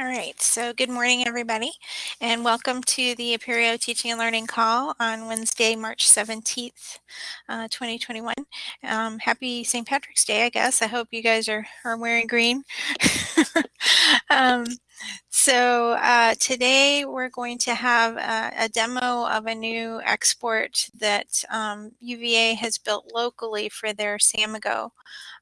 All right, so good morning, everybody, and welcome to the Apereo Teaching and Learning Call on Wednesday, March 17th, uh, 2021. Um, happy St. Patrick's Day, I guess. I hope you guys are, are wearing green. um, so uh, today we're going to have a, a, demo of a new export that um, UVA has built locally for their Samigo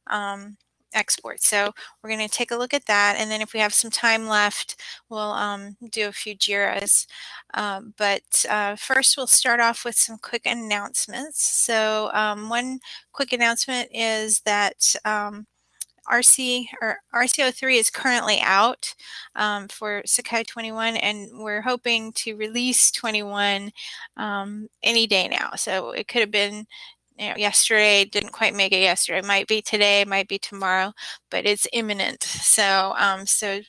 um, export. So we're going to take a look at that. And then if we have some time left, we'll um, do a few JIRAs. Um, but uh, first, we'll start off with some quick announcements. So um, one quick announcement is that um, RC or RCO3 is currently out um, for Sakai 21 and we're hoping to release 21 um, any day now. So it could have been you know, yesterday, didn't quite make it yesterday. Might be today, might be tomorrow, but it's imminent. So, um, so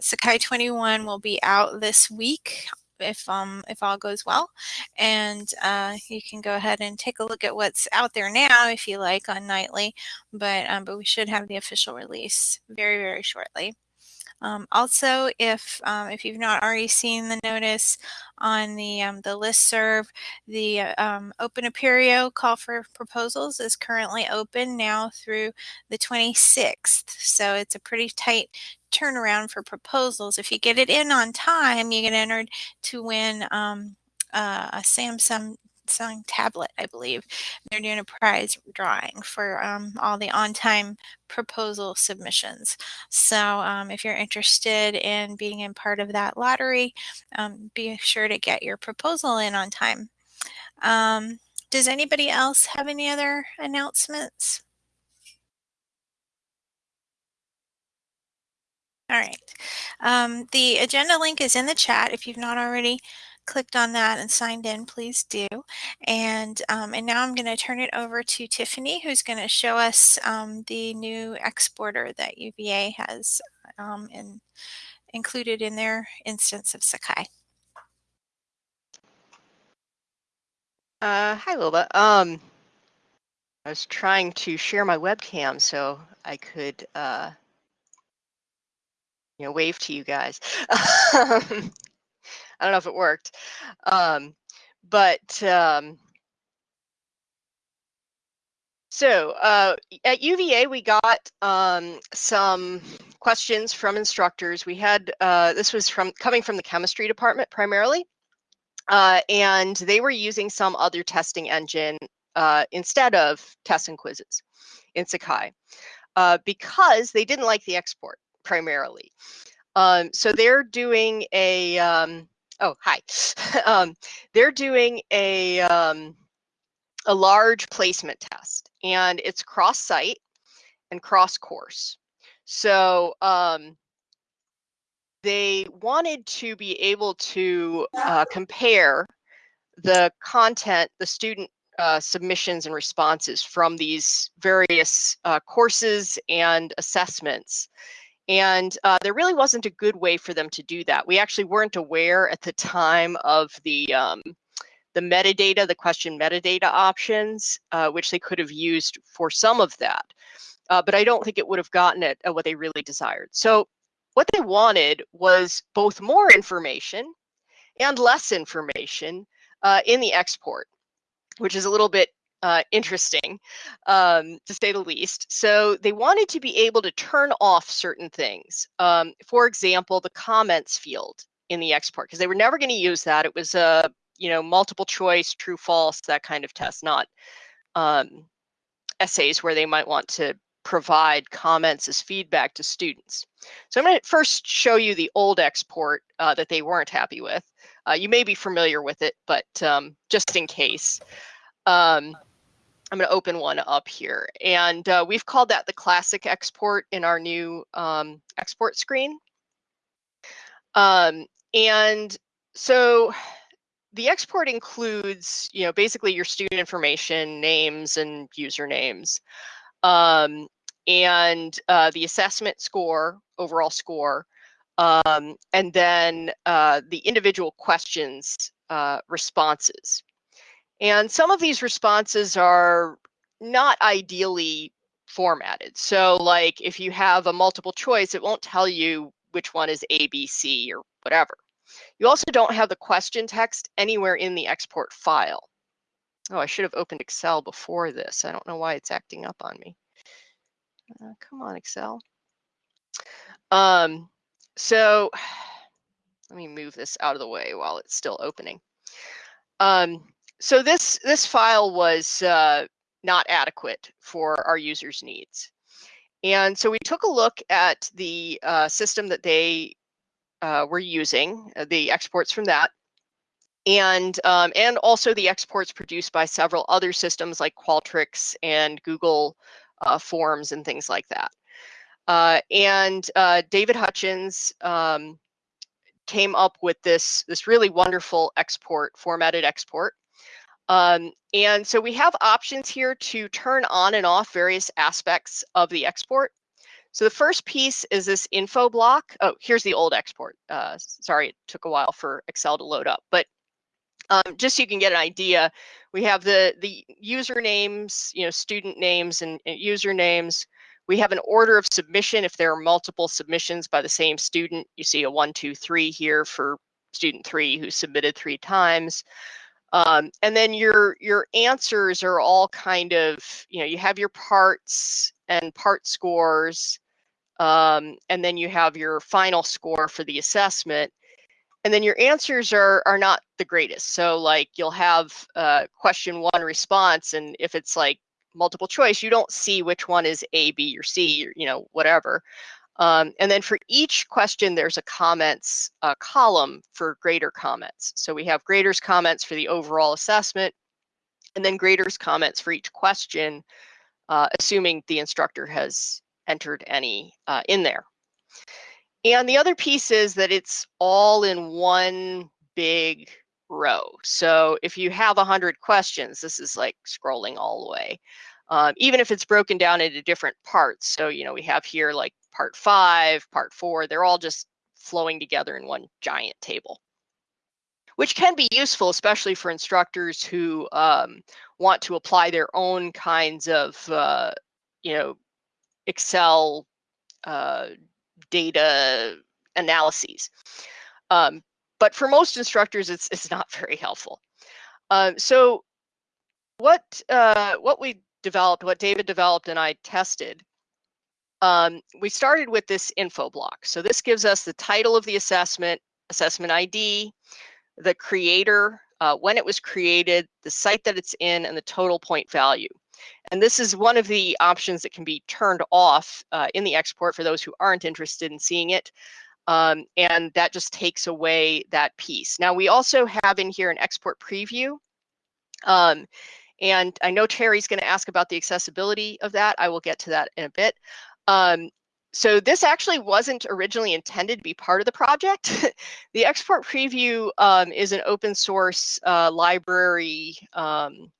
Sakai 21 will be out this week if um if all goes well and uh, you can go ahead and take a look at what's out there now if you like on nightly but um, but we should have the official release very very shortly um, also, if um, if you've not already seen the notice on the um, the list serve, the um, Open Apereo call for proposals is currently open now through the 26th. So it's a pretty tight turnaround for proposals. If you get it in on time, you get entered to win um, uh, a Samsung Samsung tablet, I believe. They're doing a prize drawing for um, all the on-time proposal submissions. So um, if you're interested in being in part of that lottery, um, be sure to get your proposal in on time. Does anybody else have any other announcements? All right. Um, the agenda link is in the chat if you've not already clicked on that and signed in, please do. And, um, and now I'm going to turn it over to Tiffany, who's going to show us um, the new exporter that UVA has um, in, included in their instance of Sakai. Uh, hi, Lola. Um, I was trying to share my webcam so I could, uh, you know, wave to you guys. I don't know if it worked. Um, but um, so uh, at UVA, we got um, some questions from instructors. We had uh, this was from coming from the chemistry department primarily, uh, and they were using some other testing engine uh, instead of tests and quizzes in Sakai uh, because they didn't like the export primarily. Um, so they're doing a um, oh hi. Um, they're doing a um, a large placement test and it's cross site and cross course so um, they wanted to be able to uh, compare the content the student uh, submissions and responses from these various uh, courses and assessments and uh, there really wasn't a good way for them to do that. We actually weren't aware at the time of the um, the metadata, the question metadata options, uh, which they could have used for some of that. Uh, but I don't think it would have gotten it at what they really desired. So what they wanted was both more information and less information uh, in the export, which is a little bit uh, interesting, um, to say the least. So they wanted to be able to turn off certain things. Um, for example, the comments field in the export, because they were never going to use that. It was a you know multiple choice, true, false, that kind of test, not um, essays where they might want to provide comments as feedback to students. So I'm going to first show you the old export uh, that they weren't happy with. Uh, you may be familiar with it, but um, just in case. Um, I'm going to open one up here. And uh, we've called that the classic export in our new um, export screen. Um, and so the export includes, you know, basically your student information, names and usernames, um, and uh, the assessment score, overall score, um, and then uh, the individual questions uh, responses. And some of these responses are not ideally formatted. So like if you have a multiple choice, it won't tell you which one is A, B, C, or whatever. You also don't have the question text anywhere in the export file. Oh, I should have opened Excel before this. I don't know why it's acting up on me. Uh, come on, Excel. Um, so let me move this out of the way while it's still opening. Um, so this this file was uh, not adequate for our users' needs. And so we took a look at the uh, system that they uh, were using, uh, the exports from that, and um, and also the exports produced by several other systems like Qualtrics and Google uh, Forms and things like that. Uh, and uh, David Hutchins um, came up with this this really wonderful export, formatted export. Um, and so we have options here to turn on and off various aspects of the export. So the first piece is this info block. Oh, here's the old export. Uh, sorry, it took a while for Excel to load up, but um, just so you can get an idea, we have the the usernames, you know, student names and, and usernames. We have an order of submission if there are multiple submissions by the same student. You see a one, two, three here for student three who submitted three times. Um, and then your your answers are all kind of, you know, you have your parts and part scores, um, and then you have your final score for the assessment. And then your answers are are not the greatest. So like you'll have uh, question one response, and if it's like multiple choice, you don't see which one is A, B, or C, or you know whatever. Um, and then for each question, there's a comments uh, column for grader comments. So we have graders comments for the overall assessment, and then graders comments for each question, uh, assuming the instructor has entered any uh, in there. And the other piece is that it's all in one big row. So if you have 100 questions, this is like scrolling all the way. Um, even if it's broken down into different parts. So, you know, we have here like part five, part four, they're all just flowing together in one giant table, which can be useful, especially for instructors who um, want to apply their own kinds of, uh, you know, Excel uh, data analyses. Um, but for most instructors, it's it's not very helpful. Um, so what uh, what we developed, what David developed and I tested um, we started with this info block. So this gives us the title of the assessment, assessment ID, the creator, uh, when it was created, the site that it's in, and the total point value. And this is one of the options that can be turned off uh, in the export for those who aren't interested in seeing it. Um, and that just takes away that piece. Now we also have in here an export preview. Um, and I know Terry's going to ask about the accessibility of that. I will get to that in a bit. Um, so this actually wasn't originally intended to be part of the project. the export preview um, is an open source uh, library um,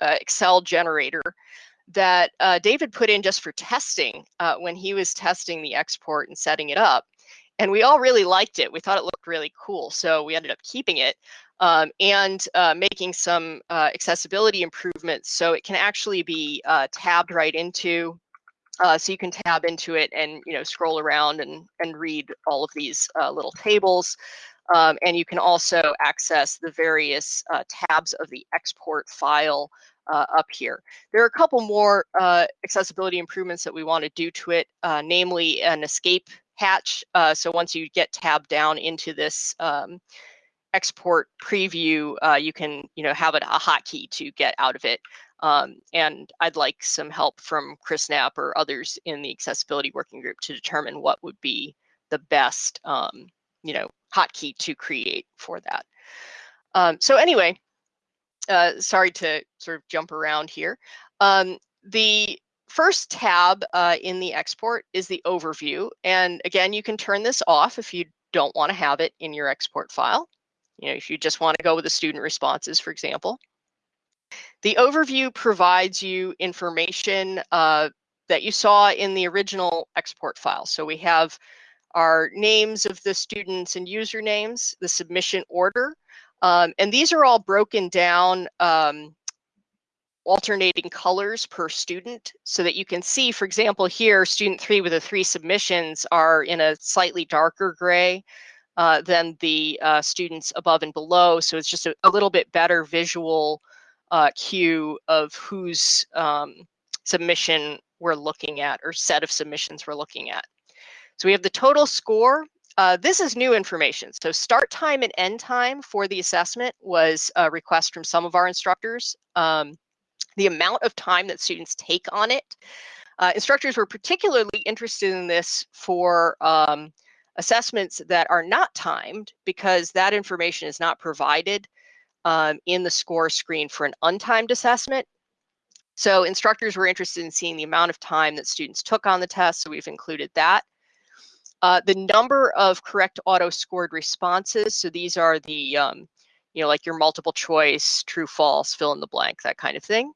uh, Excel generator that uh, David put in just for testing uh, when he was testing the export and setting it up. And we all really liked it. We thought it looked really cool. So we ended up keeping it um, and uh, making some uh, accessibility improvements so it can actually be tabbed right into uh, so you can tab into it and you know scroll around and and read all of these uh, little tables. Um, and you can also access the various uh, tabs of the export file uh, up here. There are a couple more uh, accessibility improvements that we want to do to it, uh, namely an escape hatch. so once you get tabbed down into this um, export preview, you can you know have it a hotkey to get out of it. Um, and I'd like some help from Chris Knapp or others in the accessibility working group to determine what would be the best, um, you know, hotkey to create for that. Um, so anyway, uh, sorry to sort of jump around here. Um, the first tab uh, in the export is the overview. And again, you can turn this off if you don't want to have it in your export file. You know, if you just want to go with the student responses, for example. The overview provides you information uh, that you saw in the original export file. So we have our names of the students and usernames, the submission order, um, and these are all broken down um, alternating colors per student so that you can see, for example, here, student three with the three submissions are in a slightly darker gray uh, than the uh, students above and below. So it's just a, a little bit better visual uh, cue of whose um, submission we're looking at or set of submissions we're looking at. So we have the total score. Uh, this is new information. So start time and end time for the assessment was a request from some of our instructors. Um, the amount of time that students take on it. Uh, instructors were particularly interested in this for um, assessments that are not timed because that information is not provided um, in the score screen for an untimed assessment. So instructors were interested in seeing the amount of time that students took on the test, so we've included that. Uh, the number of correct auto scored responses, so these are the, um, you know, like your multiple choice, true, false, fill in the blank, that kind of thing.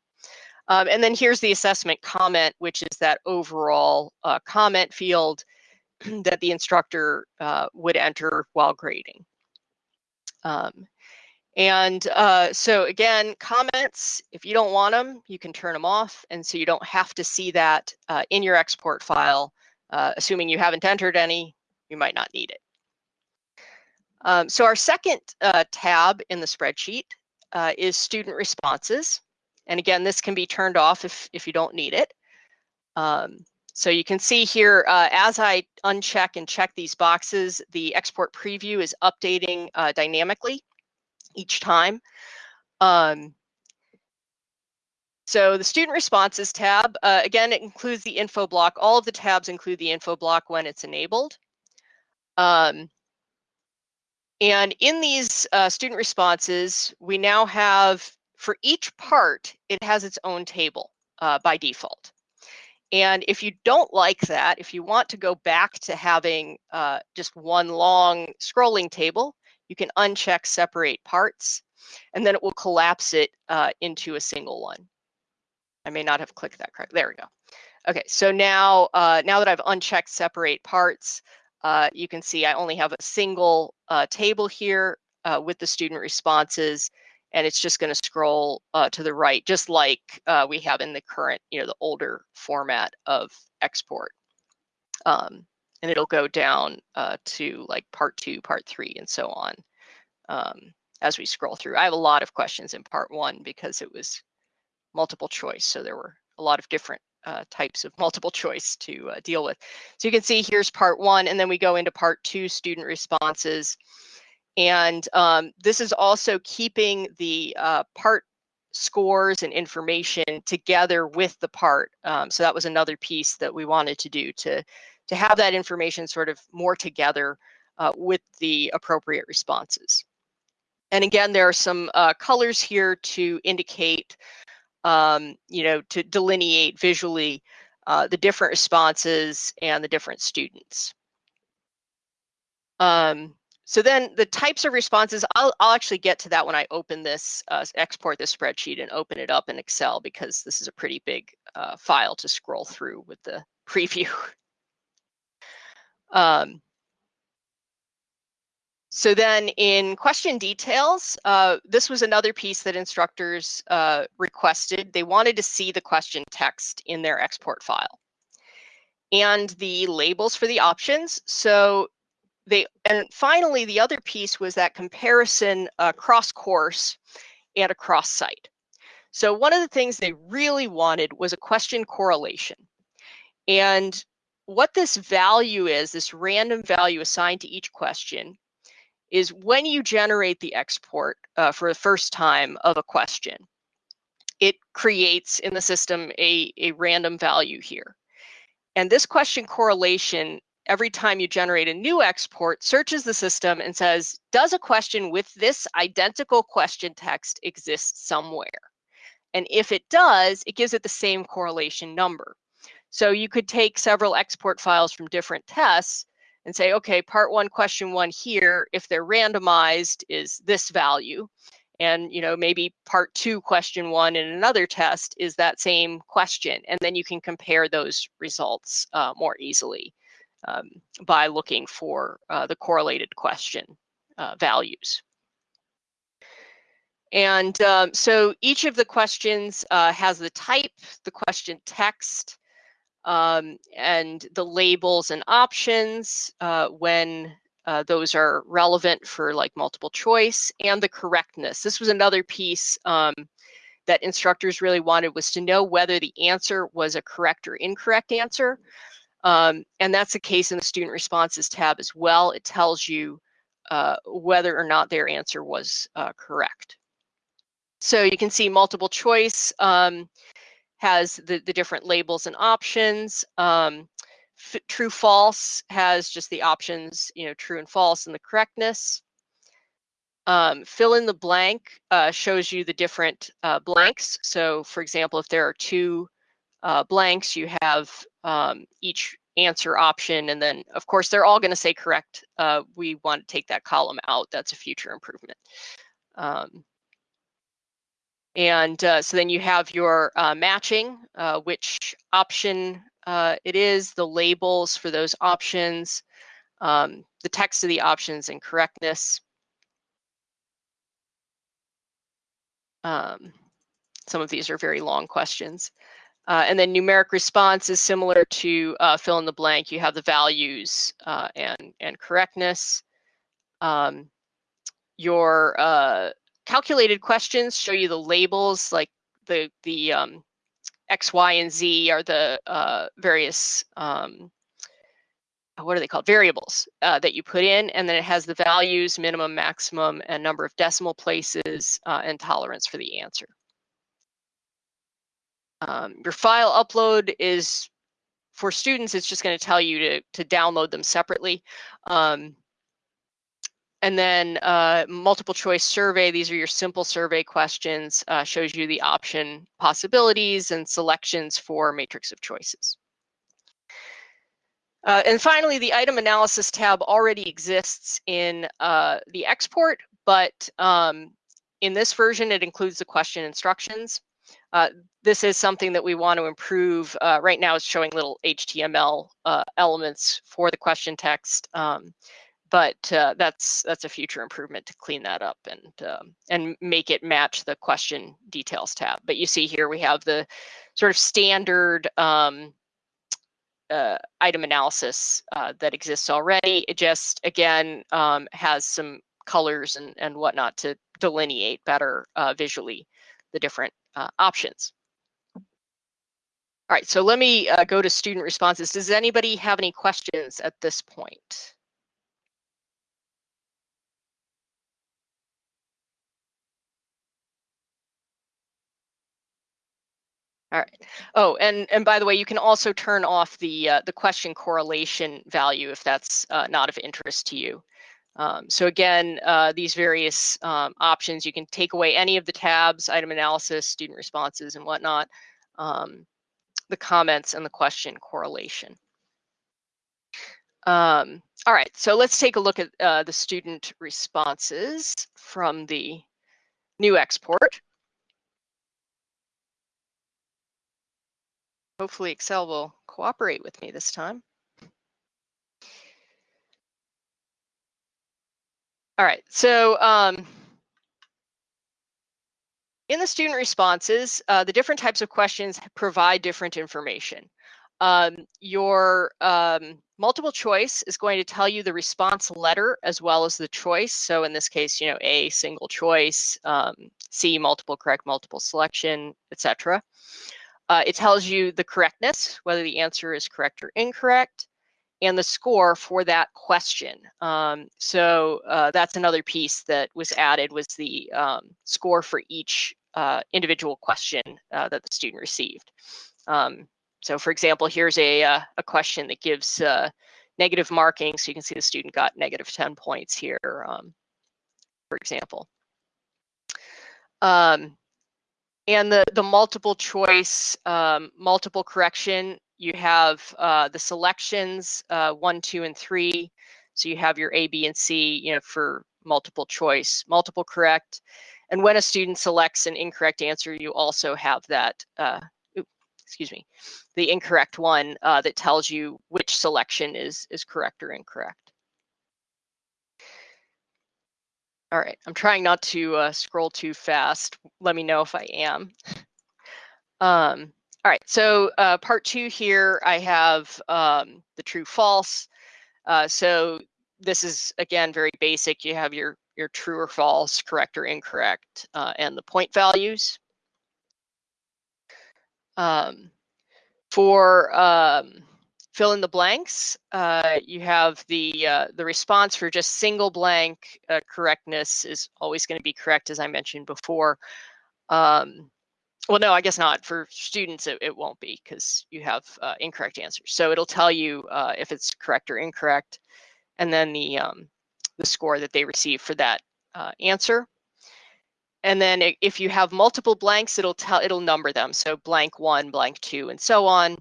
Um, and then here's the assessment comment, which is that overall uh, comment field that the instructor uh, would enter while grading. Um, and uh, so again, comments, if you don't want them, you can turn them off. And so you don't have to see that uh, in your export file. Uh, assuming you haven't entered any, you might not need it. Um, so our second uh, tab in the spreadsheet uh, is student responses. And again, this can be turned off if, if you don't need it. Um, so you can see here, uh, as I uncheck and check these boxes, the export preview is updating uh, dynamically each time. Um, so the student responses tab, uh, again, it includes the info block. All of the tabs include the info block when it's enabled. Um, and in these uh, student responses, we now have, for each part, it has its own table uh, by default. And if you don't like that, if you want to go back to having uh, just one long scrolling table, you can uncheck separate parts, and then it will collapse it uh, into a single one. I may not have clicked that correct. There we go. Okay, so now, uh, now that I've unchecked separate parts, uh, you can see I only have a single uh, table here uh, with the student responses, and it's just going to scroll uh, to the right, just like uh, we have in the current, you know, the older format of export. Um, and it'll go down to like part two, part three, and so on um, as we scroll through. I have a lot of questions in part one because it was multiple choice. So there were a lot of different uh, types of multiple choice to uh, deal with. So you can see here's part one, and then we go into part two, student responses. And um, this is also keeping the uh, part scores and information together with the part. Um, so that was another piece that we wanted to do to, to have that information sort of more together uh, with the appropriate responses. And again, there are some uh, colors here to indicate um, you know, to delineate visually uh, the different responses and the different students. Um, so then the types of responses, I'll, I'll actually get to that when I open this, uh, export this spreadsheet and open it up in Excel because this is a pretty big uh, file to scroll through with the preview. um, so then in question details, uh, this was another piece that instructors uh, requested. They wanted to see the question text in their export file and the labels for the options. So they, and finally, the other piece was that comparison across course and across site. So one of the things they really wanted was a question correlation. And what this value is, this random value assigned to each question, is when you generate the export uh, for the first time of a question, it creates in the system a, a random value here. And this question correlation, every time you generate a new export, searches the system and says, does a question with this identical question text exist somewhere? And if it does, it gives it the same correlation number. So you could take several export files from different tests and say, okay, part one, question one here, if they're randomized is this value. And, you know, maybe part two, question one in another test is that same question. And then you can compare those results uh, more easily um, by looking for uh, the correlated question uh, values. And um, so each of the questions uh, has the type, the question text, um, and the labels and options uh, when uh, those are relevant for like multiple choice and the correctness. This was another piece um, that instructors really wanted was to know whether the answer was a correct or incorrect answer. Um, and that's the case in the student responses tab as well. It tells you uh, whether or not their answer was uh, correct. So you can see multiple choice um, has the, the different labels and options. Um, true false has just the options, you know, true and false and the correctness. Um, fill in the blank uh, shows you the different uh, blanks. So for example, if there are two uh, blanks, you have um, each answer option, and then of course they're all going to say correct. Uh, we want to take that column out. That's a future improvement. Um, and uh, so then you have your uh, matching, uh, which option uh, it is, the labels for those options, um, the text of the options and correctness. Um, some of these are very long questions. Uh, and then numeric response is similar to uh, fill in the blank. You have the values and, and correctness. Um, your calculated questions show you the labels, like the the um, X, Y, and Z are the uh, various um, what are they called variables uh, that you put in, and then it has the values, minimum, maximum, and number of decimal places, uh, and tolerance for the answer. Um, your file upload is for students. It's just going to tell you to to download them separately. Um, and then uh, multiple choice survey, these are your simple survey questions, uh, shows you the option possibilities and selections for matrix of choices. Uh, and finally, the item analysis tab already exists in uh, the export, but um, in this version, it includes the question instructions. Uh, this is something that we want to improve. Uh, right now, it's showing little HTML elements for the question text. Um, but uh, that's that's a future improvement to clean that up and um, and make it match the question details tab. But you see here we have the sort of standard um, uh, item analysis uh, that exists already. It just again um, has some colors and and whatnot to delineate better uh, visually the different uh, options. All right, so let me uh, go to student responses. Does anybody have any questions at this point? All right. Oh, and and by the way, you can also turn off the uh, the question correlation value if that's uh, not of interest to you. Um, so again, uh, these various um, options, you can take away any of the tabs, item analysis, student responses, and whatnot, um, the comments, and the question correlation. Um, all right, so let's take a look at uh, the student responses from the new export. Hopefully Excel will cooperate with me this time. All right, so um, in the student responses, uh, the different types of questions provide different information. Um, your um, multiple choice is going to tell you the response letter as well as the choice. So in this case, you know, A, single choice, um, C, multiple correct, multiple selection, etc. Uh, it tells you the correctness, whether the answer is correct or incorrect, and the score for that question. Um, so uh, that's another piece that was added was the um, score for each uh, individual question uh, that the student received. Um, so for example, here's a, uh, a question that gives uh, negative marking. So you can see the student got negative 10 points here, um, for example. Um, and the, the multiple choice, um, multiple correction, you have uh, the selections, uh, one, two, and three. So you have your A, B, and C, you know, for multiple choice, multiple correct. And when a student selects an incorrect answer, you also have that, uh, excuse me, the incorrect one uh, that tells you which selection is, is correct or incorrect. All right, I'm trying not to uh, scroll too fast. Let me know if I am. Um, all right, so uh, part two here, I have um, the true false. Uh, so this is, again, very basic. You have your, your true or false, correct or incorrect, uh, and the point values. Um, for um, fill in the blanks, uh, you have the uh, the response for just single blank uh, correctness is always going to be correct, as I mentioned before. Um, well, no, I guess not. For students, it, it won't be because you have uh, incorrect answers. So it'll tell you uh, if it's correct or incorrect, and then the um, the score that they receive for that uh, answer. And then if you have multiple blanks, it'll tell it'll number them. So blank one, blank two, and so on,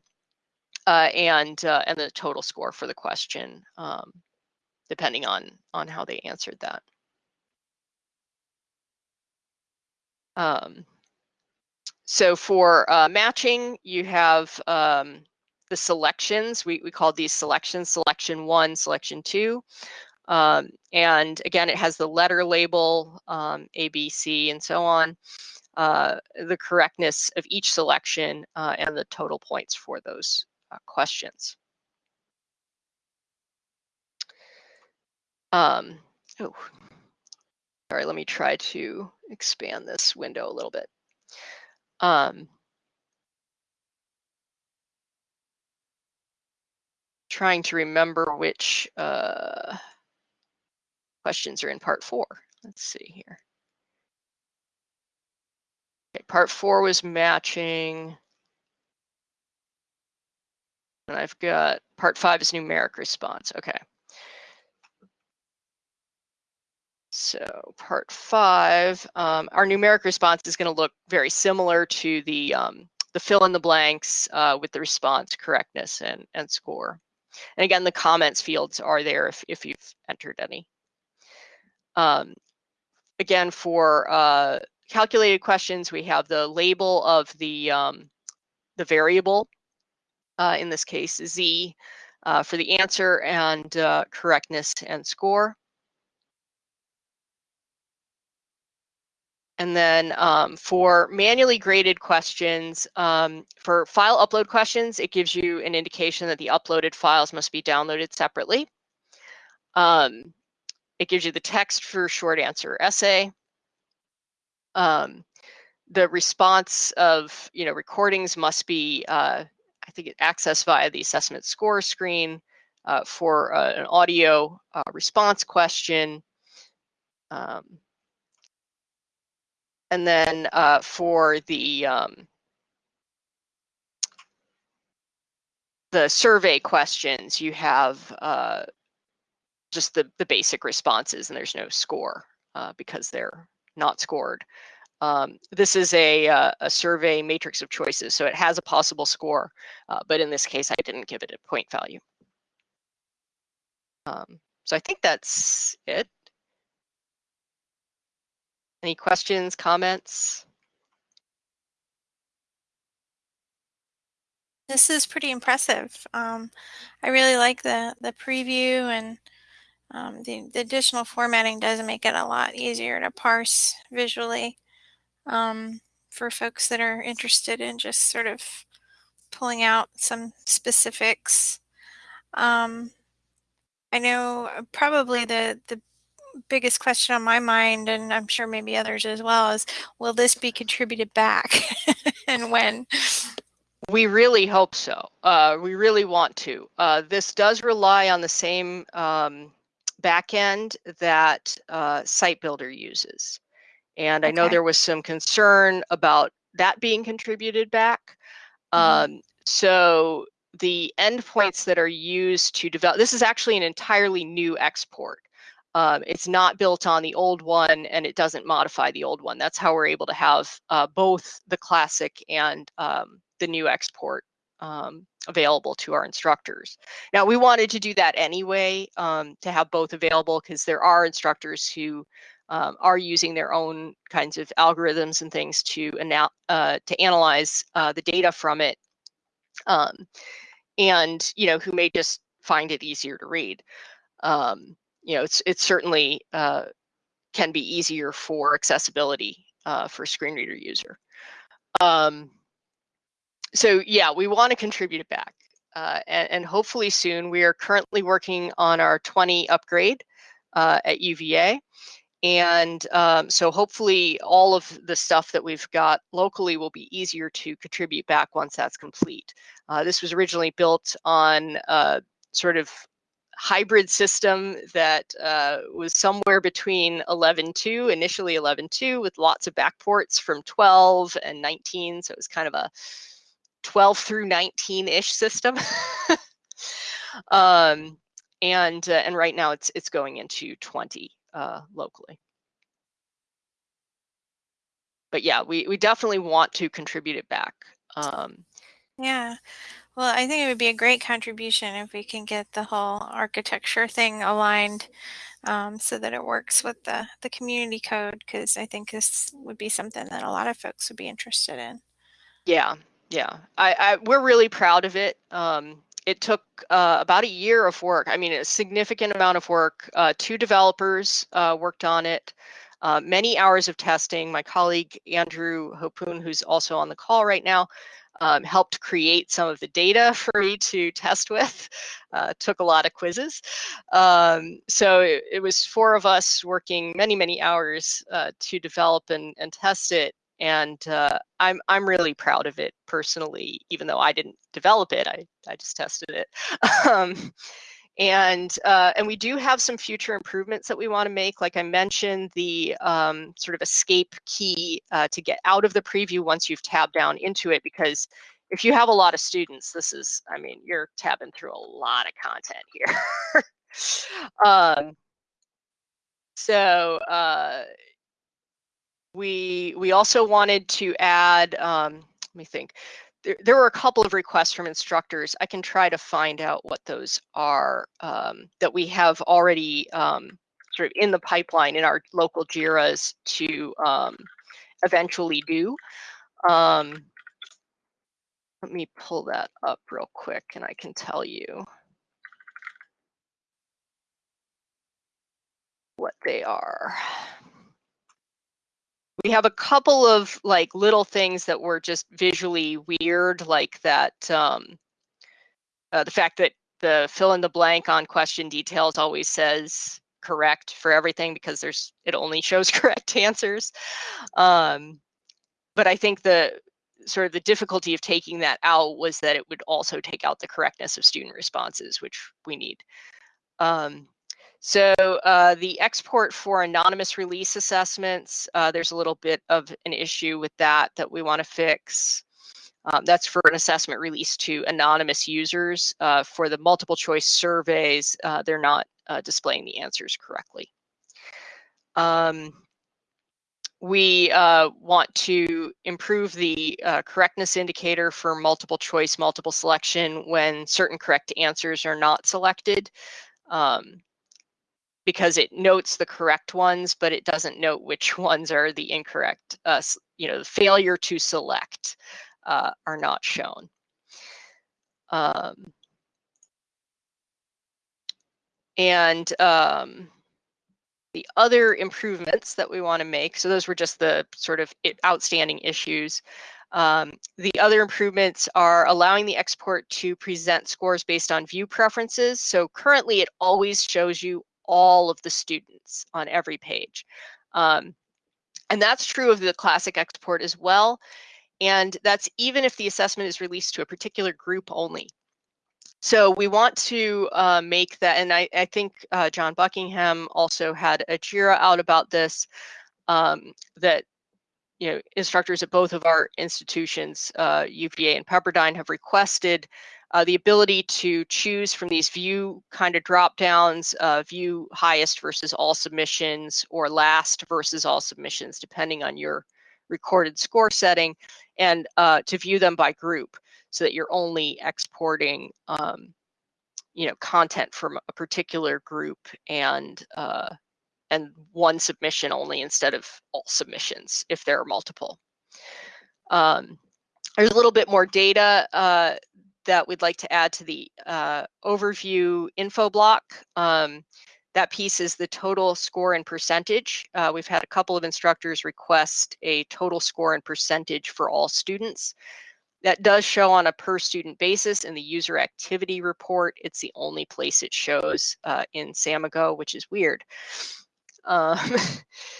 uh, and uh, and the total score for the question, um, depending on on how they answered that. Um, so for uh, matching, you have um, the selections. We, we call these selections, selection one, selection two. Um, and again, it has the letter label, um, A, B, C, and so on, uh, the correctness of each selection, uh, and the total points for those uh, questions. Um, oh, sorry, let me try to expand this window a little bit. Um, trying to remember which uh, questions are in part four. Let's see here. Okay, part four was matching. And I've got part five is numeric response. Okay. So part five, um, our numeric response is going to look very similar to the um, the fill in the blanks uh, with the response correctness and, and score. And again, the comments fields are there if, if you've entered any. Um, again, for uh, calculated questions, we have the label of the, um, the variable, uh, in this case, z, uh, for the answer and uh, correctness and score. And then um, for manually graded questions, um, for file upload questions, it gives you an indication that the uploaded files must be downloaded separately. Um, it gives you the text for short answer essay. Um, the response of you know recordings must be uh, I think accessed via the assessment score screen uh, for uh, an audio uh, response question. Um, and then uh, for the um, the survey questions, you have uh, just the, the basic responses and there's no score uh, because they're not scored. Um, this is a, uh, a survey matrix of choices, so it has a possible score, uh, but in this case, I didn't give it a point value. Um, so I think that's it. Any questions, comments? This is pretty impressive. Um, I really like the, the preview and um, the, the, additional formatting does make it a lot easier to parse visually um, for folks that are interested in just sort of pulling out some specifics. Um, I know probably the, the biggest question on my mind, and I'm sure maybe others as well, is will this be contributed back and when? We really hope so. Uh, we really want to. Uh, this does rely on the same um, backend that uh, Site Builder uses. And I know there was some concern about that being contributed back. Mm -hmm. um, so the endpoints that are used to develop, this is actually an entirely new export. Um, it's not built on the old one and it doesn't modify the old one. That's how we're able to have uh, both the classic and um, the new export um, available to our instructors. Now, we wanted to do that anyway, um, to have both available because there are instructors who um, are using their own kinds of algorithms and things to, uh, to analyze uh, the data from it, um, and you know who may just find it easier to read. Um, you know, it's it's certainly uh, can be easier for accessibility uh, for screen reader user. Um, so yeah, we want to contribute it back. Uh, and, and, hopefully soon, we are currently working on our 20 upgrade uh, at UVA. And um, so hopefully all of the stuff that we've got locally will be easier to contribute back once that's complete. Uh, this was originally built on uh, sort of hybrid system that uh, was somewhere between 11.2, initially 11.2 with lots of backports from 12 and 19. So it was kind of a 12 through 19-ish system. um, and uh, and right now it's it's going into 20 uh, locally. But yeah, we, we definitely want to contribute it back. Um, yeah. Well, I think it would be a great contribution if we can get the whole architecture thing aligned um, so that it works with the, the community code, because I think this would be something that a lot of folks would be interested in. Yeah, yeah. I, I we're really proud of it. Um, it took uh, about a year of work. I mean, a significant amount of work. Uh, two developers uh, worked on it. Uh, many hours of testing. My colleague Andrew Hopun, who's also on the call right now, um, helped create some of the data for me to test with. Uh, took a lot of quizzes. Um, so it, it, was four of us working many, many hours uh, to develop and, and test it. And uh, I'm I'm really proud of it personally, even though I didn't develop it. I, I just tested it. um, and uh, and we do have some future improvements that we want to make. Like I mentioned, the um, sort of escape key uh, to get out of the preview once you've tabbed down into it, because if you have a lot of students, this is, I mean, you're tabbing through a lot of content here. um, so uh, we we also wanted to add, um, let me think, there, there were a couple of requests from instructors. I can try to find out what those are um, that we have already um, sort of in the pipeline in our local JIRAs to um, eventually do. Um, let me pull that up real quick and I can tell you what they are we have a couple of like little things that were just visually weird, like that um, uh, the fact that the fill in the blank on question details always says correct for everything because there's it only shows correct answers. Um, but I think the sort of the difficulty of taking that out was that it would also take out the correctness of student responses, which we need. Um, so uh, the export for anonymous release assessments, uh, there's a little bit of an issue with that that we want to fix. Um, that's for an assessment release to anonymous users. Uh, for the multiple choice surveys, uh, they're not uh, displaying the answers correctly. Um, we uh, want to improve the correctness indicator for multiple choice, multiple selection when certain correct answers are not selected. Um, because it notes the correct ones, but it doesn't note which ones are the incorrect, uh, you know, the failure to select uh, are not shown. Um, and um, the other improvements that we want to make, so those were just the sort of outstanding issues. Um, the other improvements are allowing the export to present scores based on view preferences. So currently it always shows you all of the students on every page. Um, and that's true of the classic export as well. And that's even if the assessment is released to a particular group only. So we want to uh, make that, and I, I think uh, John Buckingham also had a JIRA out about this, um, that you know instructors at both of our institutions, uh, UVA and Pepperdine, have requested uh, the ability to choose from these view kind of drop downs, uh, view highest versus all submissions or last versus all submissions, depending on your recorded score setting, and uh, to view them by group so that you're only exporting um, you know, content from a particular group and uh, and one submission only instead of all submissions if there are multiple. Um, there's a little bit more data uh, that we'd like to add to the uh, overview info block. Um, that piece is the total score and percentage. Uh, we've had a couple of instructors request a total score and percentage for all students. That does show on a per student basis in the user activity report. It's the only place it shows uh, in Samigo, which is weird. Um,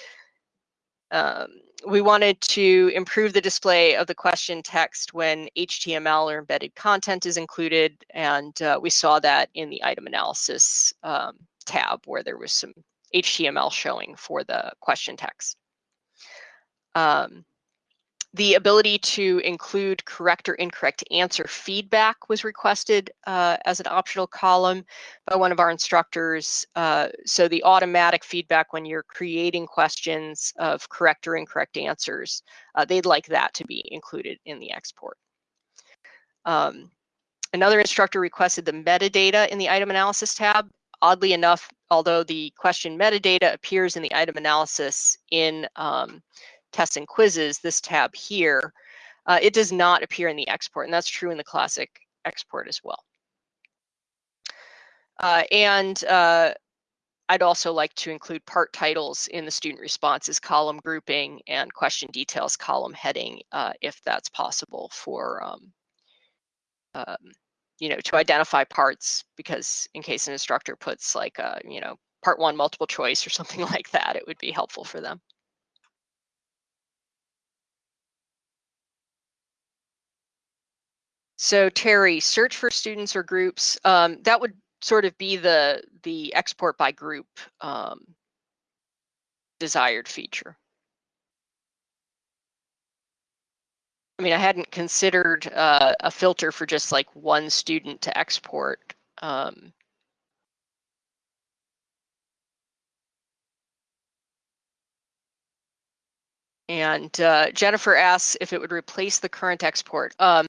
um, we wanted to improve the display of the question text when HTML or embedded content is included, and uh, we saw that in the item analysis um, tab where there was some HTML showing for the question text. Um, the ability to include correct or incorrect answer feedback was requested uh, as an optional column by one of our instructors. Uh, so the automatic feedback when you're creating questions of correct or incorrect answers, uh, they'd like that to be included in the export. Um, another instructor requested the metadata in the item analysis tab. Oddly enough, although the question metadata appears in the item analysis in um, tests and quizzes, this tab here, uh, it does not appear in the export, and that's true in the classic export as well. Uh, and uh, I'd also like to include part titles in the student responses column grouping and question details column heading, uh, if that's possible for, um, um, you know, to identify parts, because in case an instructor puts like, a, you know, part one multiple choice or something like that, it would be helpful for them. So Terry, search for students or groups, um, that would sort of be the, the export by group um, desired feature. I mean, I hadn't considered uh, a filter for just like one student to export. Um, and uh, Jennifer asks if it would replace the current export. Um,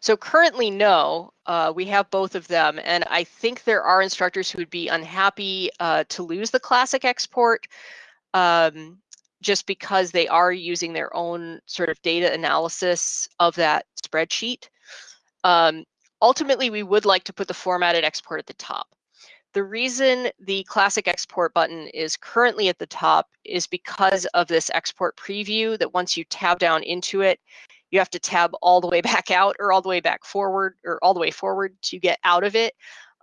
so currently, no, uh, we have both of them. And I think there are instructors who would be unhappy uh, to lose the classic export um, just because they are using their own sort of data analysis of that spreadsheet. Um, ultimately, we would like to put the formatted export at the top. The reason the classic export button is currently at the top is because of this export preview that once you tab down into it, you have to tab all the way back out or all the way back forward or all the way forward to get out of it.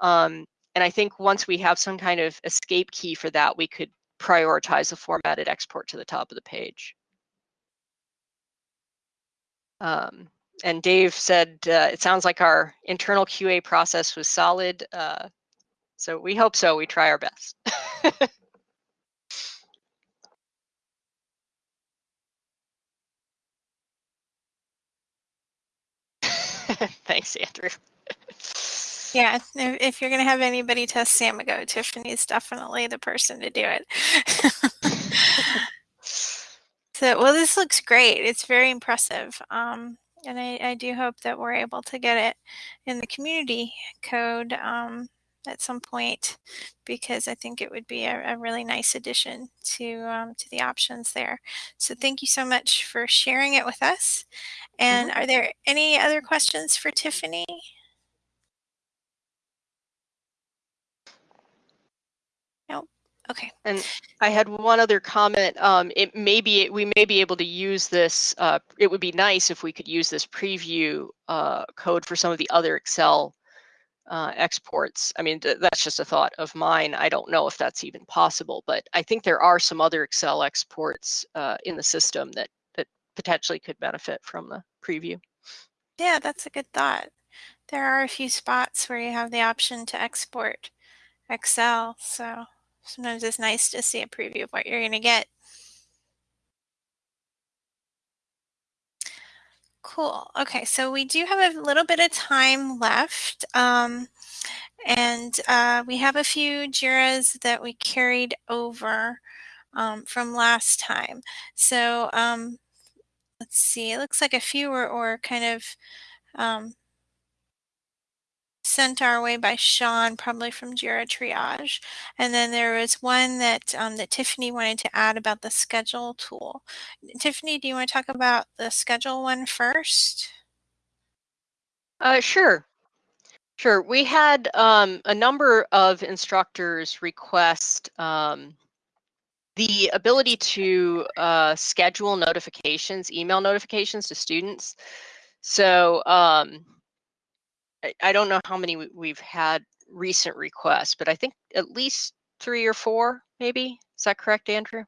Um, and I think once we have some kind of escape key for that, we could prioritize the formatted export to the top of the page. Um, and Dave said, uh, it sounds like our internal QA process was solid. Uh, so we hope so. We try our best. Thanks, Andrew. Yeah, if you're going to have anybody test Samigo, Tiffany's definitely the person to do it. so, well, this looks great. It's very impressive. Um, and I, I, do hope that we're able to get it in the community code um, at some point because I think it would be a, a really nice addition to um, to the options there. So thank you so much for sharing it with us. And mm -hmm. are there any other questions for Tiffany? Nope. Okay. And I had one other comment. Um, it may be we may be able to use this. Uh, it would be nice if we could use this preview uh, code for some of the other Excel uh, exports. I mean, th that's just a thought of mine. I don't know if that's even possible, but I think there are some other Excel exports uh, in the system that that potentially could benefit from the preview. Yeah, that's a good thought. There are a few spots where you have the option to export Excel, so sometimes it's nice to see a preview of what you're going to get. Cool. Okay, so we do have a little bit of time left. Um, and uh, we have a few JIRAs that we carried over um, from last time. So um, let's see, it looks like a few were, were kind of um, sent our way by Sean, probably from Jira Triage. And then there was one that um, that Tiffany wanted to add about the schedule tool. Tiffany, do you want to talk about the schedule one first? Uh, sure. Sure. We had um, a number of instructors request um, the ability to uh, schedule notifications, email notifications to students. So um, I, don't know how many we've had recent requests, but I think at least three or four, maybe. Is that correct, Andrew?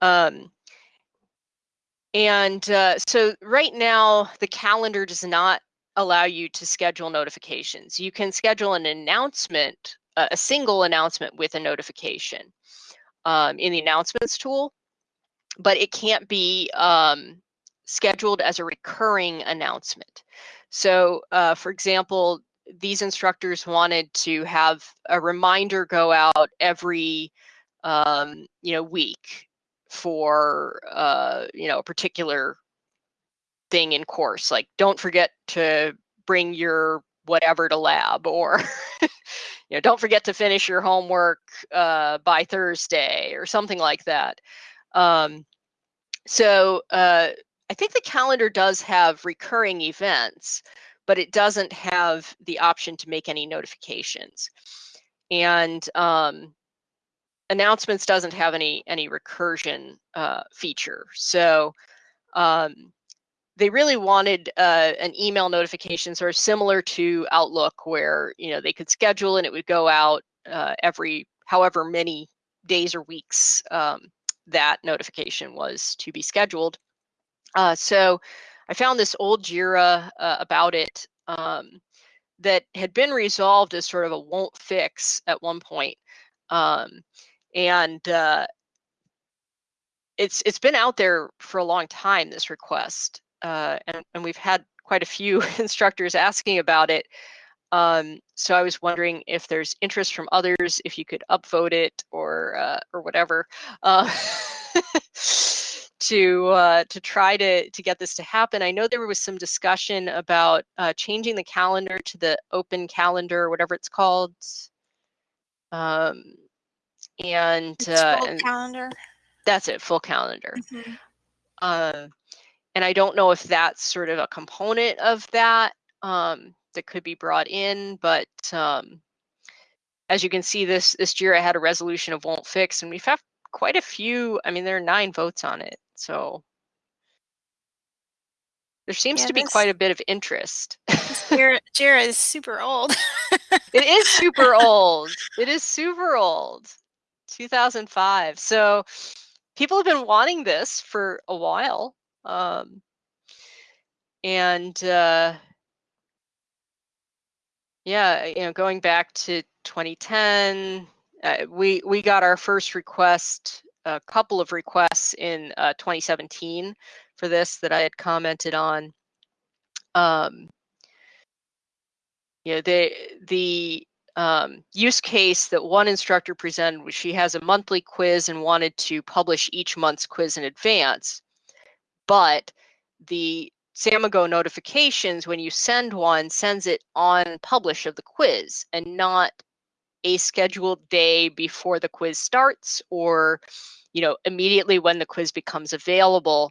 Um, and uh, so right now, the calendar does not allow you to schedule notifications. You can schedule an announcement, uh, a single announcement with a notification um, in the announcements tool, but it can't be um, scheduled as a recurring announcement. So, uh, for example, these instructors wanted to have a reminder go out every um, you know week for uh, you know a particular thing in course like don't forget to bring your whatever to lab or you know don't forget to finish your homework uh, by thursday or something like that um, so uh, i think the calendar does have recurring events but it doesn't have the option to make any notifications and um, announcements doesn't have any any recursion uh, feature. So um, they really wanted uh, an email notification sort of similar to Outlook, where you know they could schedule and it would go out uh, every however many days or weeks um, that notification was to be scheduled. Uh, so I found this old Jira uh, about it um, that had been resolved as sort of a won't fix at one point. Um, and uh, it's it's been out there for a long time. This request, uh, and and we've had quite a few instructors asking about it. Um, so I was wondering if there's interest from others, if you could upvote it or uh, or whatever, uh, to uh, to try to to get this to happen. I know there was some discussion about uh, changing the calendar to the open calendar, whatever it's called. Um, and, uh, full calendar. That's it, full calendar. Mm-hmm. Uh, and I don't know if that's sort of a component of that um, that could be brought in, but um, as you can see, this this year I had a resolution of won't fix, and we've had quite a few. I mean, there are nine votes on it, so there seems yeah, to be this, quite a bit of interest. Jira, Jira is super old. it is super old. It is super old. 2005. So people have been wanting this for a while. Um, and uh, yeah, you know, going back to 2010, uh, we we got our first request, a couple of requests in uh, 2017 for this that I had commented on. Um, you know, the the um, use case that one instructor presented was she has a monthly quiz and wanted to publish each month's quiz in advance. But the Samigo notifications, when you send one, sends it on publish of the quiz and not a scheduled day before the quiz starts or you know immediately when the quiz becomes available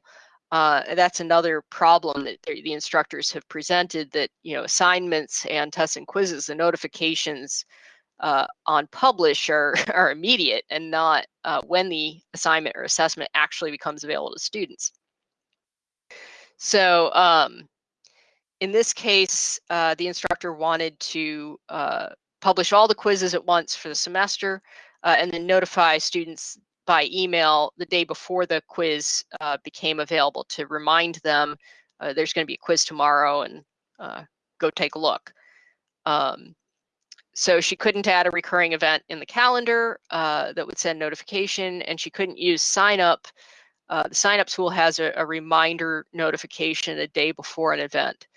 uh, that's another problem that the instructors have presented that you know assignments and tests and quizzes the notifications uh, on publish are, are immediate and not uh, when the assignment or assessment actually becomes available to students. So um, in this case, uh, the instructor wanted to uh, publish all the quizzes at once for the semester uh, and then notify students by email the day before the quiz uh, became available to remind them uh, there's going to be a quiz tomorrow and uh, go take a look. Um, so she couldn't add a recurring event in the calendar uh, that would send notification, and she couldn't use sign up. Uh, the sign up tool has a, a, reminder notification a day before an event.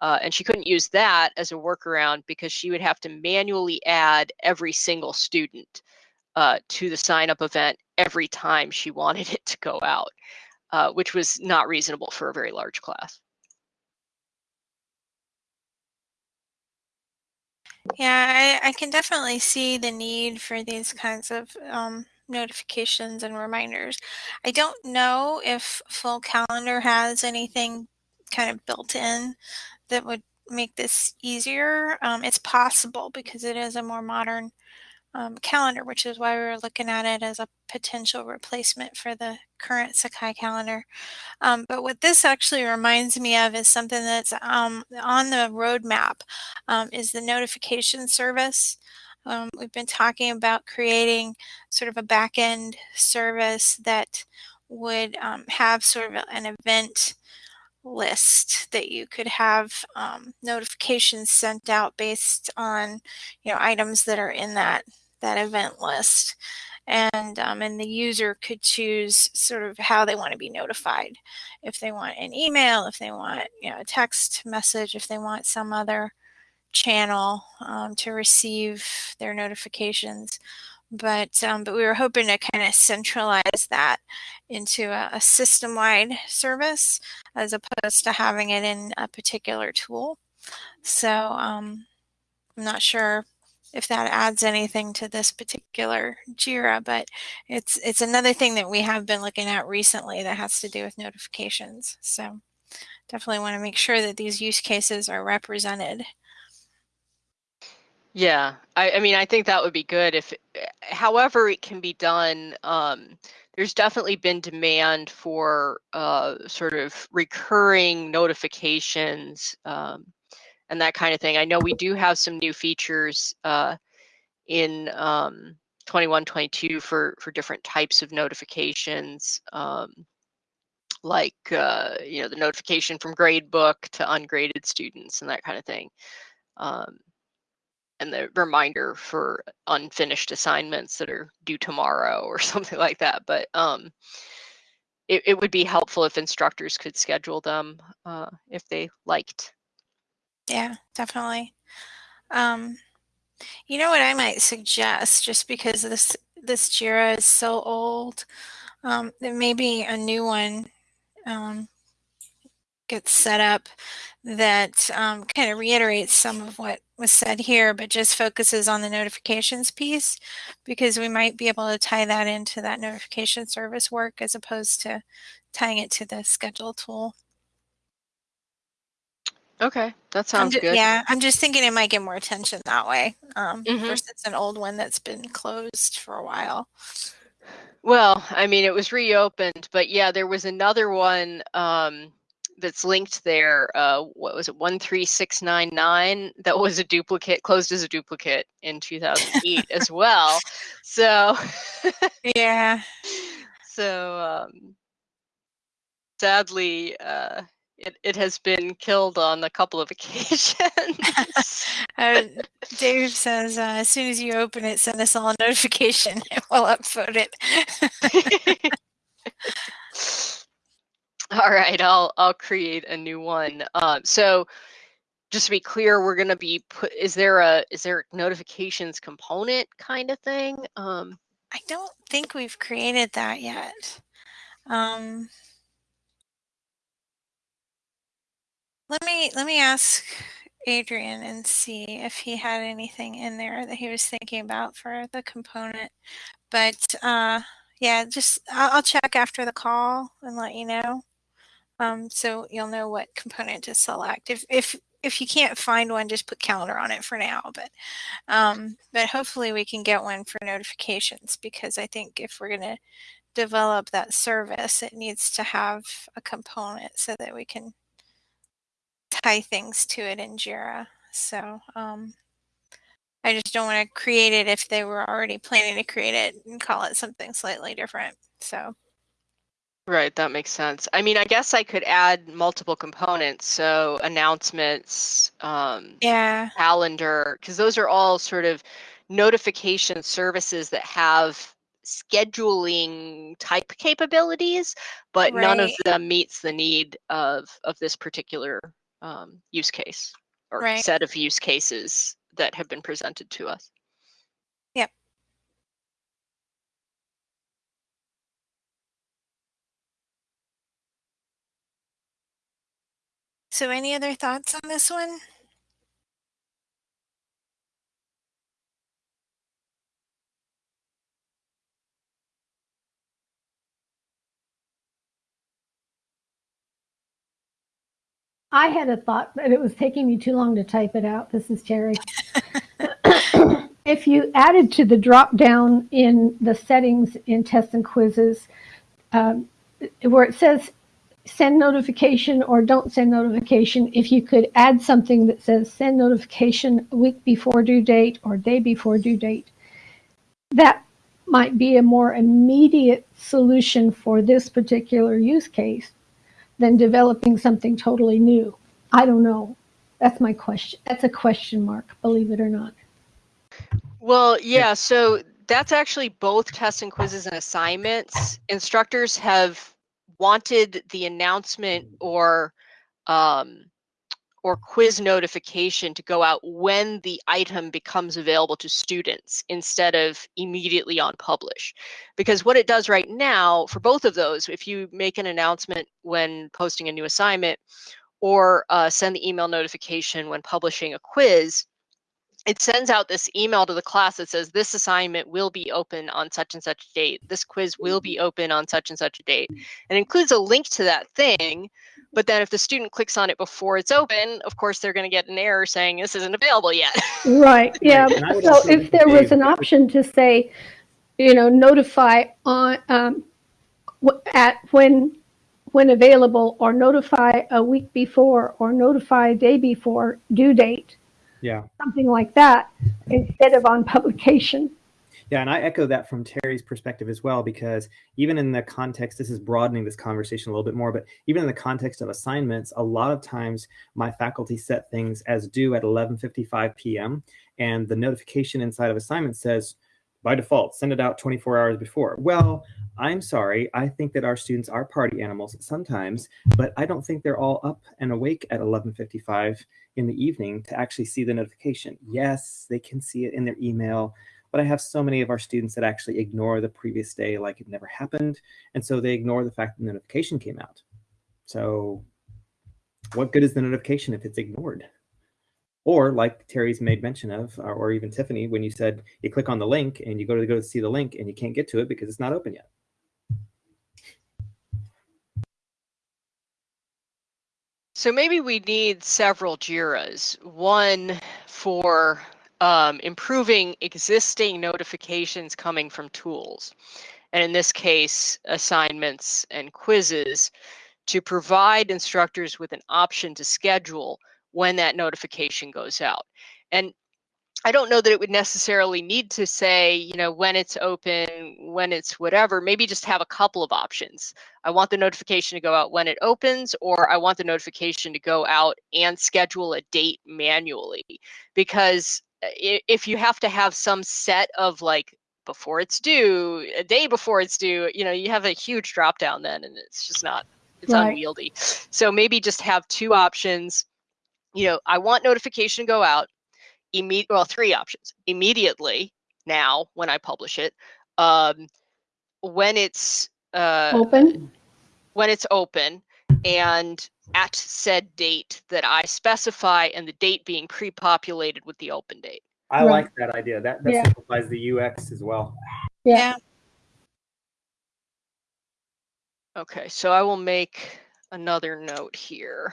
Uh, and she couldn't use that as a workaround because she would have to manually add every single student uh, to the sign up event every time she wanted it to go out, uh, which was not reasonable for a very large class. Yeah, I, I can definitely see the need for these kinds of um, notifications and reminders. I don't know if Full Calendar has anything kind of built in that would make this easier. Um, it's possible because it is a more modern um, calendar, which is why we were looking at it as a potential replacement for the current Sakai calendar. Um, but what this actually reminds me of is something that's um, on the roadmap um, is the notification service. Um, we've been talking about creating sort of a back-end service that would um, have sort of an event list that you could have um, notifications sent out based on you know items that are in that that event list. And um, and the user could choose sort of how they want to be notified. If they want an email if they want you know a text message if they want some other channel um, to receive their notifications but um, but we were hoping to kind of centralize that into a, a system-wide service as opposed to having it in a particular tool. So um, I'm not sure if that adds anything to this particular JIRA, but it's it's another thing that we have been looking at recently that has to do with notifications. So definitely want to make sure that these use cases are represented yeah, I, I mean, I think that would be good if, however, it can be done. Um, there's definitely been demand for uh, sort of recurring notifications um, and that kind of thing. I know we do have some new features uh, in um, 21, 22 for for different types of notifications. Um, like uh, you know the notification from gradebook to ungraded students and that kind of thing. Um, and the reminder for unfinished assignments that are due tomorrow or something like that. But um, it, it would be helpful if instructors could schedule them uh, if they liked. Yeah, definitely. Um, you know what I might suggest, just because this this Jira is so old, um, there may be a new one um, gets set up that um, kind of reiterates some of what was said here, but just focuses on the notifications piece because we might be able to tie that into that notification service work as opposed to tying it to the schedule tool. Okay, that sounds just, good. Yeah, I'm just thinking it might get more attention that way um, mm -hmm. versus an old one that's been closed for a while. Well, I mean, it was reopened, but yeah, there was another one um, that's linked there, uh, what was it, 13699, that was a duplicate, closed as a duplicate in 2008 as well. So, yeah. So, um, sadly, uh, it, it has been killed on a couple of occasions. uh, Dave says, uh, as soon as you open it, send us all a notification and we'll upvote it. All right, I'll I'll create a new one. Um, so just to be clear, we're going to be put. Is there a is there a notifications component kind of thing? Um, I don't think we've created that yet. Um, let me let me ask Adrian and see if he had anything in there that he was thinking about for the component. But uh, yeah, just I'll, I'll check after the call and let you know. Um, so you'll know what component to select. If, if, if you can't find one, just put calendar on it for now. But, um, but hopefully we can get one for notifications because I think if we're going to develop that service, it needs to have a component so that we can tie things to it in JIRA. So um, I just don't want to create it if they were already planning to create it and call it something slightly different. So. Right, that makes sense. I mean, I guess I could add multiple components, so announcements, um, yeah, calendar, because those are all sort of notification services that have scheduling type capabilities, but none of them meets the need of of this particular um, use case or right. set of use cases that have been presented to us. So any other thoughts on this one? I had a thought, but it was taking me too long to type it out. This is Terry. if you added to the drop down in the settings in tests and quizzes, um, where it says send notification or don't send notification, if you could add something that says send notification week before due date or day before due date, that might be a more immediate solution for this particular use case than developing something totally new. I don't know. That's my question. That's a question mark, believe it or not. Well, yeah, so that's actually both tests and quizzes and assignments. Instructors have wanted the announcement or um, or quiz notification to go out when the item becomes available to students instead of immediately on publish. Because what it does right now for both of those, if you make an announcement when posting a new assignment or uh, send the email notification when publishing a quiz, it sends out this email to the class that says this assignment will be open on such and such date. This quiz will be open on such and such a date. And includes a link to that thing. But then if the student clicks on it before it's open, of course they're going to get an error saying this isn't available yet. Right. Yeah. so if there was an option to say, you know, notify on um, at when when available or notify a week before or notify a day before due date yeah. Something like that instead of on publication. Yeah, and I echo that from Terry's perspective as well, because even in the context, this is broadening this conversation a little bit more, but even in the context of assignments, a lot of times my faculty set things as due at 11.55 p.m. And the notification inside of assignment says, by default, send it out 24 hours before. Well, I'm sorry. I think that our students are party animals sometimes, but I don't think they're all up and awake at 11:55 in the evening to actually see the notification. Yes, they can see it in their email, but I have so many of our students that actually ignore the previous day like it never happened, and so they ignore the fact that the notification came out. So what good is the notification if it's ignored? Or like Terry's made mention of, or, or even Tiffany, when you said you click on the link and you go to go to see the link and you can't get to it because it's not open yet. So maybe we need several JIRAs. One for um, improving existing notifications coming from tools. And in this case, assignments and quizzes to provide instructors with an option to schedule when that notification goes out. And I don't know that it would necessarily need to say, you know, when it's open, when it's whatever, maybe just have a couple of options. I want the notification to go out when it opens, or I want the notification to go out and schedule a date manually. Because uh, if you have to have some set of like before it's due, a day before it's due, you know, you have a huge drop down then and it's just not, it's right. unwieldy. So maybe just have two options. You know, I want notification to go out immediate well three options immediately now when i publish it um, when it's uh, open? when it's open and at said date that i specify and the date being pre-populated with the open date. I right. like that idea. That, that yeah. simplifies the ux as well. Yeah. Okay so i will make another note here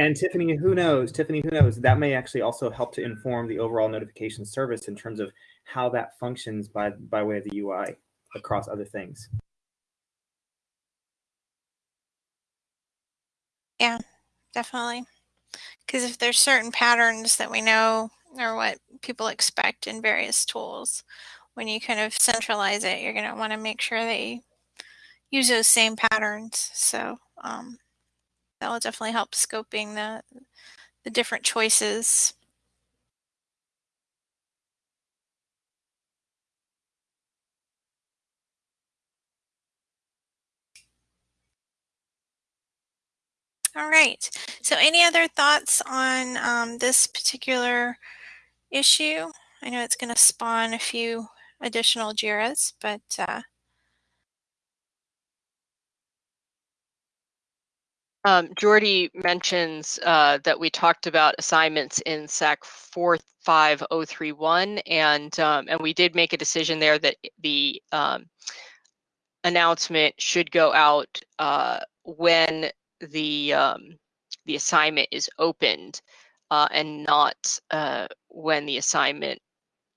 And Tiffany, who knows? Tiffany, who knows? That may actually also help to inform the overall notification service in terms of how that functions by by way of the UI across other things. Yeah, definitely. Because if there's certain patterns that we know are what people expect in various tools, when you kind of centralize it, you're going to want to make sure they use those same patterns. So, um, that will definitely help scoping the, the different choices. All right. So any other thoughts on um, this particular issue? I know it's going to spawn a few additional JIRAs, but uh, Um, Jordy mentions uh, that we talked about assignments in SAK 45031, and um, and we did make a decision there that the um, announcement should go out uh, when the um, the assignment is opened uh, and not uh, when the assignment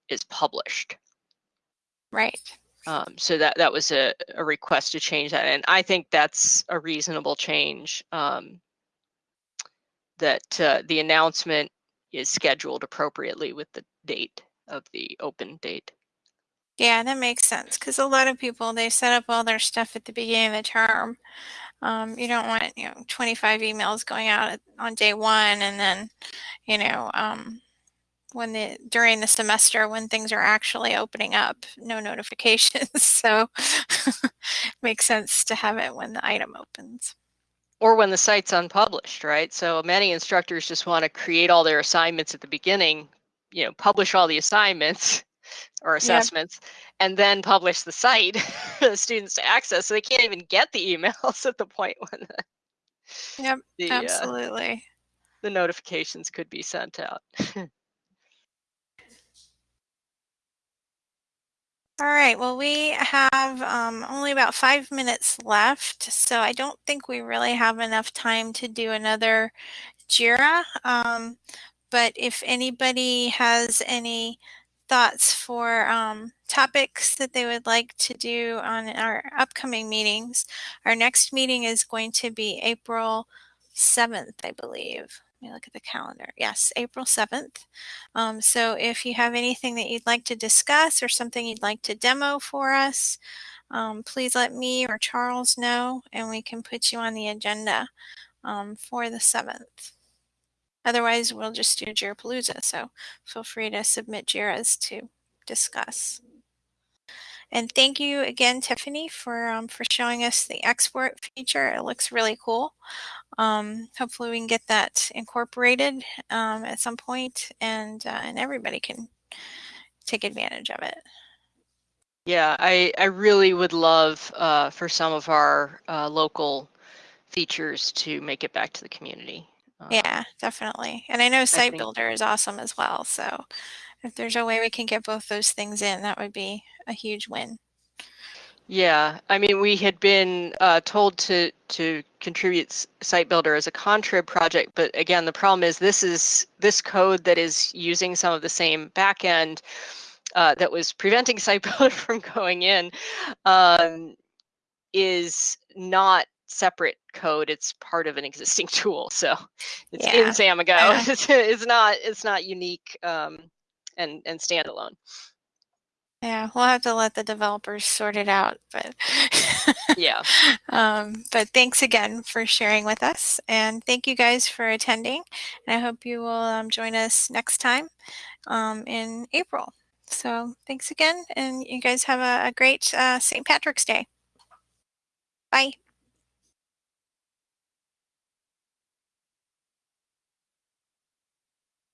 is published. Right. Um, so that that was a, a request to change that, and I think that's a reasonable change. Um, that uh, the announcement is scheduled appropriately with the date of the open date. Yeah, that makes sense because a lot of people they set up all their stuff at the beginning of the term. Um, you don't want you know 25 emails going out on day one and then you know um, when the during the semester when things are actually opening up, no notifications. so makes sense to have it when the item opens. Or when the site's unpublished, right? So many instructors just want to create all their assignments at the beginning, you know, publish all the assignments or assessments, yep. and then publish the site for the students to access. So they can't even get the emails at the point when the, yep, the, absolutely. Uh, the notifications could be sent out. All right, well, we have um, only about five minutes left, so I don't think we really have enough time to do another JIRA. Um, but if anybody has any thoughts for um, topics that they would like to do on our upcoming meetings, our next meeting is going to be April 7th, I believe me look at the calendar. Yes, April 7th. Um, so if you have anything that you'd like to discuss or something you'd like to demo for us, um, please let me or Charles know and we can put you on the agenda um, for the 7th. Otherwise, we'll just do Jirapalooza. So feel free to submit JIRAs to discuss. And thank you again, Tiffany, for um, for showing us the export feature. It looks really cool. Um, hopefully we can get that incorporated um, at some point and, uh, and everybody can take advantage of it. Yeah, I, I really would love uh, for some of our uh, local features to make it back to the community. Uh, yeah, definitely. And I know Site I Builder is awesome as well. So if there's a way we can get both those things in, that would be a huge win. Yeah, I mean, we had been uh, told to to contribute Site Builder as a contrib project, but again, the problem is this is this code that is using some of the same backend uh, that was preventing Site Builder from going in um, is not separate code. It's part of an existing tool, so it's yeah. in Samigo. Yeah. It's, it's not it's not unique um, and and standalone. Yeah, we'll have to let the developers sort it out, but yeah. Um, but thanks again for sharing with us, and thank you guys for attending. And I hope you will um, join us next time um, in April. So thanks again, and you guys have a, a great uh, St. Patrick's Day. Bye.